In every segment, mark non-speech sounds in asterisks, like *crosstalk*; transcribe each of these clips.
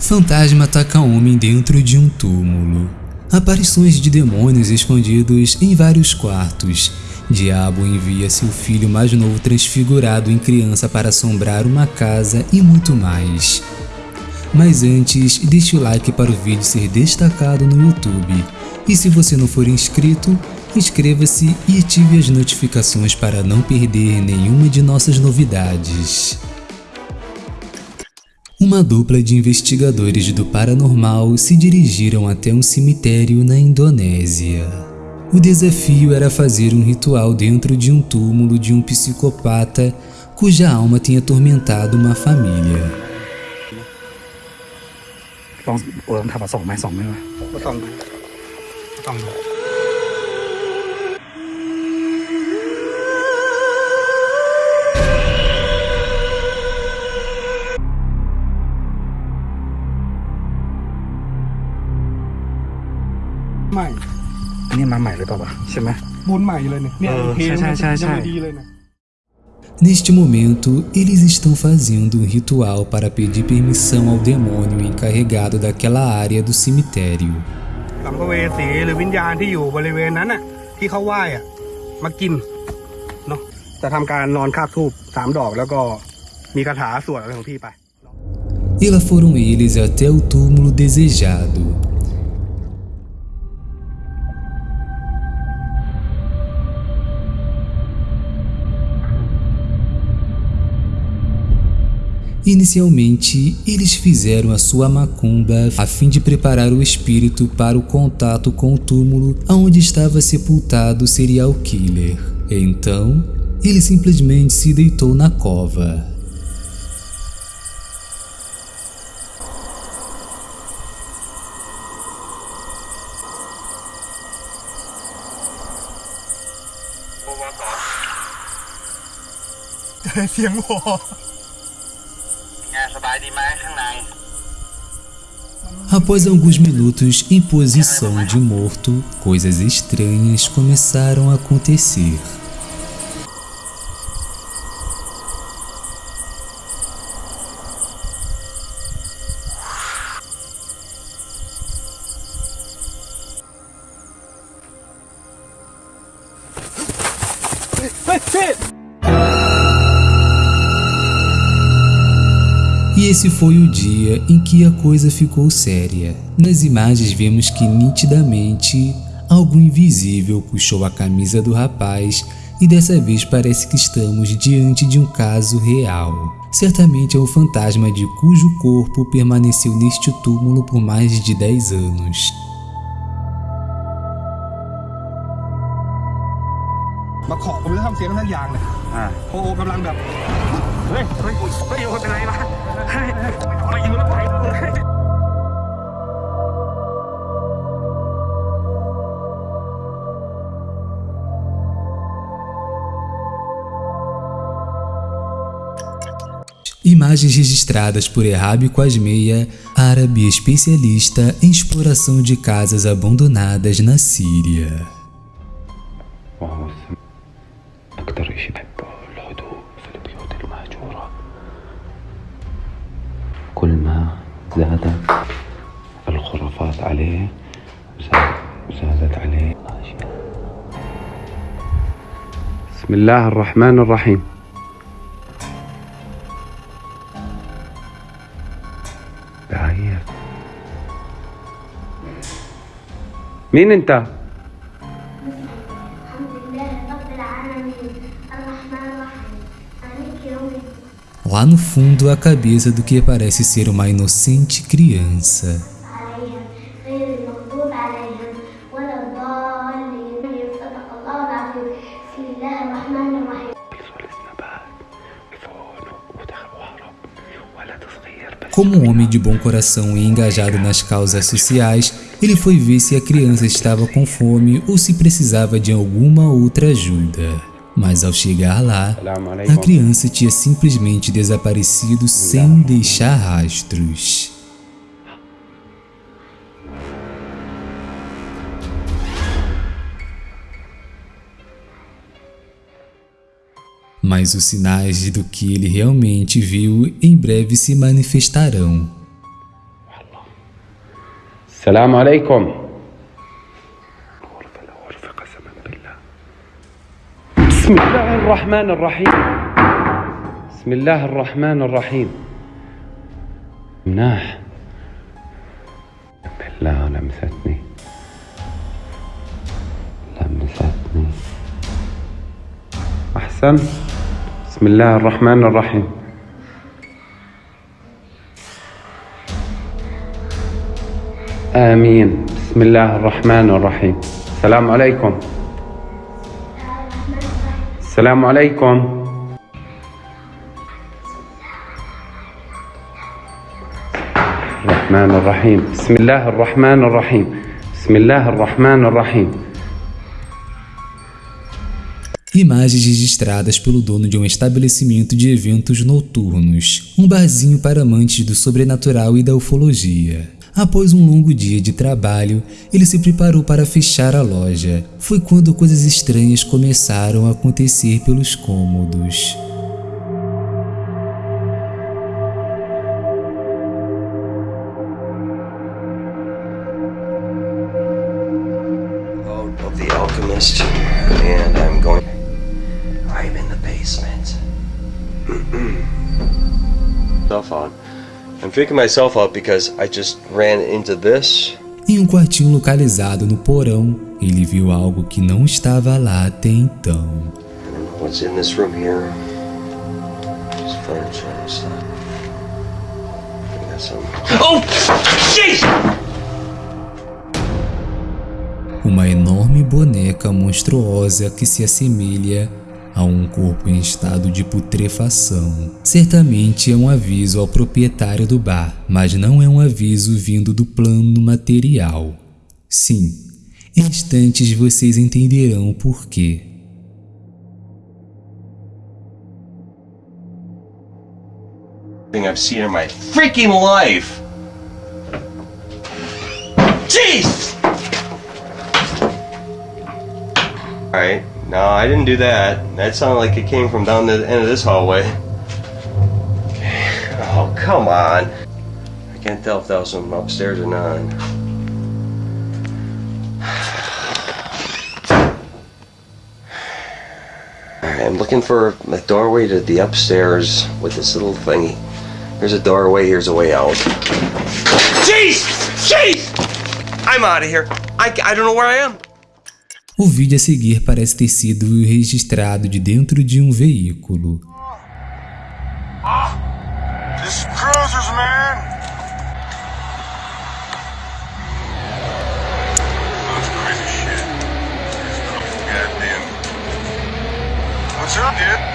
Fantasma ataca homem dentro de um túmulo. Aparições de demônios escondidos em vários quartos. Diabo envia seu filho mais novo transfigurado em criança para assombrar uma casa e muito mais. Mas antes, deixe o like para o vídeo ser destacado no YouTube. E se você não for inscrito, inscreva-se e ative as notificações para não perder nenhuma de nossas novidades. Uma dupla de investigadores do paranormal se dirigiram até um cemitério na Indonésia. O desafio era fazer um ritual dentro de um túmulo de um psicopata cuja alma tinha atormentado uma família. Vamos, vamos, vamos, vamos, vamos, vamos. ใหม่ อันนี้มาใหม่เลยเปล่าวะใช่ไหม บุญใหม่เลยเนี่ยเนี่ย เออ เพลง ใช่ใช่ใช่ ยังไม่ดีเลยนะ Neste momento, eles estão fazendo um ritual para pedir permissão ao demônio encarregado daquela área do cemitério. สัมภเวสีหรือวิญญาณที่อยู่บริเวณนั้นน่ะ ที่เขาไหว้อ่ะ มากินเนาะจะทำการนอนคาบทูบสามดอกแล้วก็มีคาถาสวดอะไรของพี่ไป E lá foram eles até o túmulo desejado. Inicialmente, eles fizeram a sua macumba a fim de preparar o espírito para o contato com o túmulo onde estava sepultado o serial killer. Então, ele simplesmente se deitou na cova. เสี Após alguns minutos em posição de morto, coisas estranhas começaram a acontecer. Esse foi o dia em que a coisa ficou séria. Nas imagens vemos que nitidamente algo invisível puxou a camisa do rapaz e dessa vez parece que estamos diante de um caso real. Certamente é o fantasma de cujo corpo permaneceu neste túmulo por mais de 10 anos. มาขอผมจะทำเสียงสักอย่างเนี่ย อ่า โอ้โหกำลังแบบ เฮ้ย เฮ้ยเฮ้ยโอ้เป็นไรวะเฮ้ยมาอยู่แล้วไปเลย Imagens registradas por Errabi Quasmeia, árabe especialista em exploração de casas abandonadas na Síria. الخرافات عليه زاد زادت عليه الأشياء. بسم الله الرحمن الرحيم دعاية مين انت؟ الحمد لله رب العالمين الرحمن الرحيم مالك يوم الدين Lá no fundo, a cabeça do que parece ser uma inocente criança. Como um homem de bom coração e engajado nas causas sociais, ele foi ver se a criança estava com fome ou se precisava de alguma outra ajuda. Mas ao chegar lá, a criança tinha simplesmente desaparecido sem deixar rastros. Mas os sinais do que ele realmente viu em breve se manifestarão. السلام عليكم غرفة غرفة قسما بالله بسم الله الرحمن الرحيم بسم الله الرحمن الرحيم مناح بالله لمستني لمستني أحسن بسم الله الرحمن الرحيم. آمين. بسم الله الرحمن الرحيم. السلام عليكم. السلام عليكم. الرحمن الرحيم. بسم الله الرحمن الرحيم. بسم الله الرحمن الرحيم. Imagens registradas pelo dono de um estabelecimento de eventos noturnos, um barzinho para amantes do sobrenatural e da ufologia. Após um longo dia de trabalho, ele se preparou para fechar a loja. Foi quando coisas estranhas começaram a acontecer pelos cômodos. I'm freaking myself out because I just ran into this. Em um quartinho localizado no porão, ele viu algo que não estava lá até então. What's in this room here? Just furniture and stuff. I got some. Oh! Jeez! Uma enorme boneca monstruosa que se assemelha a um corpo em estado de putrefação. Certamente é um aviso ao proprietário do bar, mas não é um aviso vindo do plano material. Sim, em instantes vocês entenderão o porquê. Thing I've seen in my freaking life! Jeez! Alright, no, I didn't do that. That sounded like it came from down the end of this hallway. *sighs* Oh, come on. I can't tell if that was from upstairs or not. *sighs* I'm looking for a doorway to the upstairs with this little thingy. Here's a doorway, here's a way out. Jeez! Jeez! I'm out of here. I, I don't know where I am. O vídeo a seguir parece ter sido registrado de dentro de um veículo. Goddamn. What's up, dude?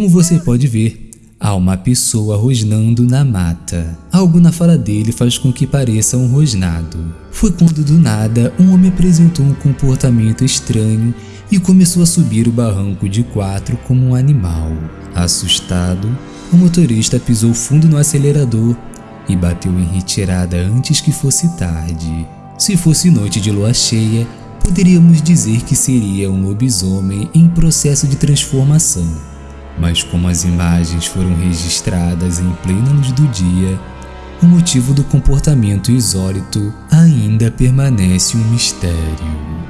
Como você pode ver, há uma pessoa rosnando na mata. Algo na fala dele faz com que pareça um rosnado. Foi quando do nada um homem apresentou um comportamento estranho e começou a subir o barranco de quatro como um animal. Assustado, o motorista pisou fundo no acelerador e bateu em retirada antes que fosse tarde. Se fosse noite de lua cheia, poderíamos dizer que seria um lobisomem em processo de transformação. Mas como as imagens foram registradas em plena luz do dia, o motivo do comportamento insólito ainda permanece um mistério.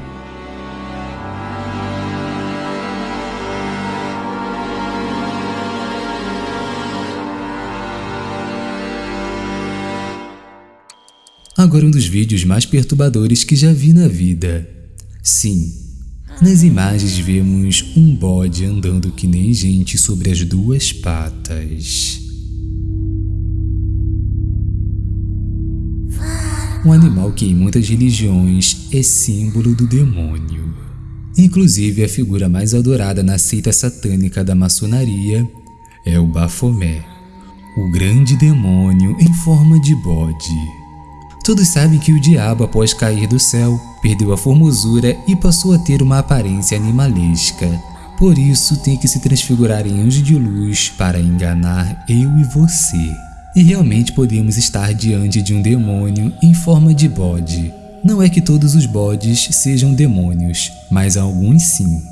Agora um dos vídeos mais perturbadores que já vi na vida. Sim, nas imagens vemos um bode andando que nem gente sobre as duas patas. Um animal que em muitas religiões é símbolo do demônio. Inclusive a figura mais adorada na seita satânica da maçonaria é o Bafomé, o grande demônio em forma de bode. Todos sabem que o diabo, após cair do céu, perdeu a formosura e passou a ter uma aparência animalesca. Por isso tem que se transfigurar em anjo de luz para enganar eu e você. E realmente podemos estar diante de um demônio em forma de bode. Não é que todos os bodes sejam demônios, mas alguns sim.